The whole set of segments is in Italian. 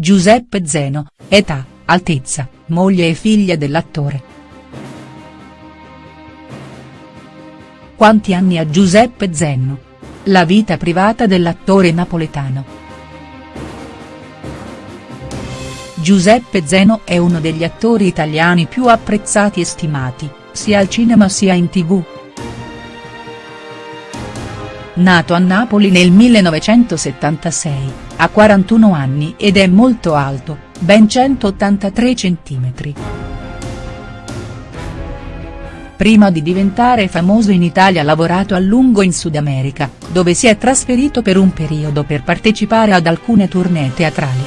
Giuseppe Zeno, età, altezza, moglie e figlia dell'attore. Quanti anni ha Giuseppe Zeno? La vita privata dell'attore napoletano. Giuseppe Zeno è uno degli attori italiani più apprezzati e stimati, sia al cinema sia in tv. Nato a Napoli nel 1976, ha 41 anni ed è molto alto, ben 183 cm. Prima di diventare famoso in Italia ha lavorato a lungo in Sud America, dove si è trasferito per un periodo per partecipare ad alcune tournée teatrali.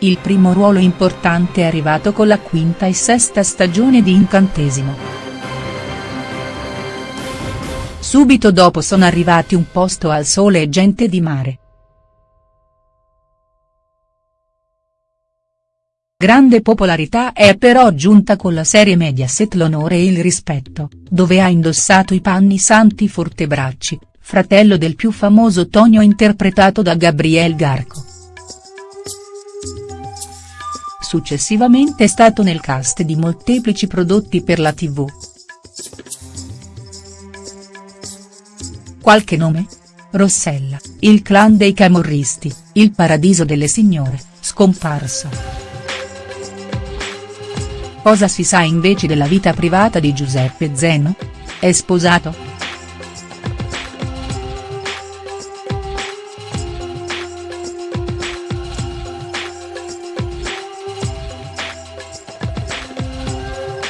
Il primo ruolo importante è arrivato con la quinta e sesta stagione di Incantesimo. Subito dopo sono arrivati Un posto al sole e Gente di mare. Grande popolarità è però giunta con la serie Mediaset L'onore e il rispetto, dove ha indossato i panni Santi Fortebracci, fratello del più famoso Tonio interpretato da Gabriel Garco. Successivamente è stato nel cast di molteplici prodotti per la tv. Qualche nome? Rossella, il clan dei camorristi, il paradiso delle signore, scomparso. Cosa si sa invece della vita privata di Giuseppe Zeno? È sposato?.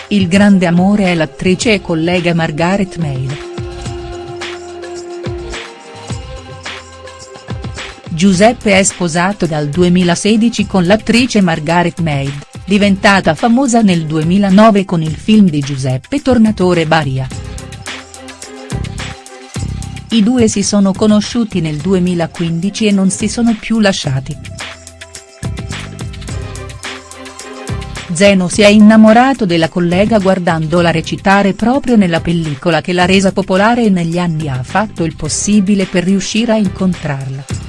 Il grande amore è l'attrice e collega Margaret Mail. Giuseppe è sposato dal 2016 con l'attrice Margaret Mead, diventata famosa nel 2009 con il film di Giuseppe Tornatore Baria. I due si sono conosciuti nel 2015 e non si sono più lasciati. Zeno si è innamorato della collega guardandola recitare proprio nella pellicola che l'ha resa popolare e negli anni ha fatto il possibile per riuscire a incontrarla.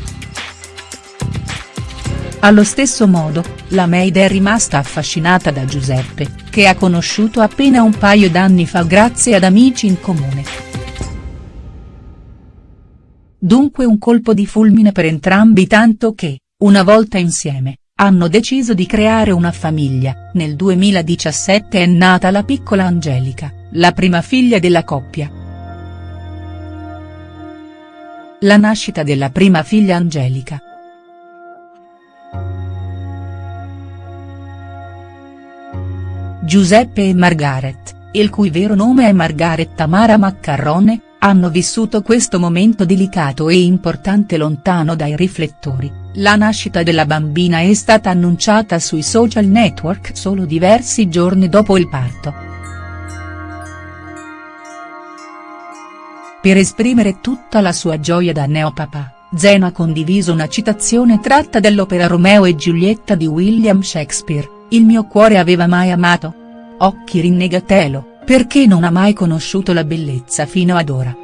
Allo stesso modo, la Maid è rimasta affascinata da Giuseppe, che ha conosciuto appena un paio d'anni fa grazie ad amici in comune. Dunque un colpo di fulmine per entrambi tanto che, una volta insieme, hanno deciso di creare una famiglia, nel 2017 è nata la piccola Angelica, la prima figlia della coppia. La nascita della prima figlia Angelica, Giuseppe e Margaret, il cui vero nome è Margaret Tamara Maccarrone, hanno vissuto questo momento delicato e importante lontano dai riflettori, la nascita della bambina è stata annunciata sui social network solo diversi giorni dopo il parto. Per esprimere tutta la sua gioia da neopapà, Zeno ha condiviso una citazione tratta dell'opera Romeo e Giulietta di William Shakespeare, il mio cuore aveva mai amato? Occhi rinnegatelo, perché non ha mai conosciuto la bellezza fino ad ora.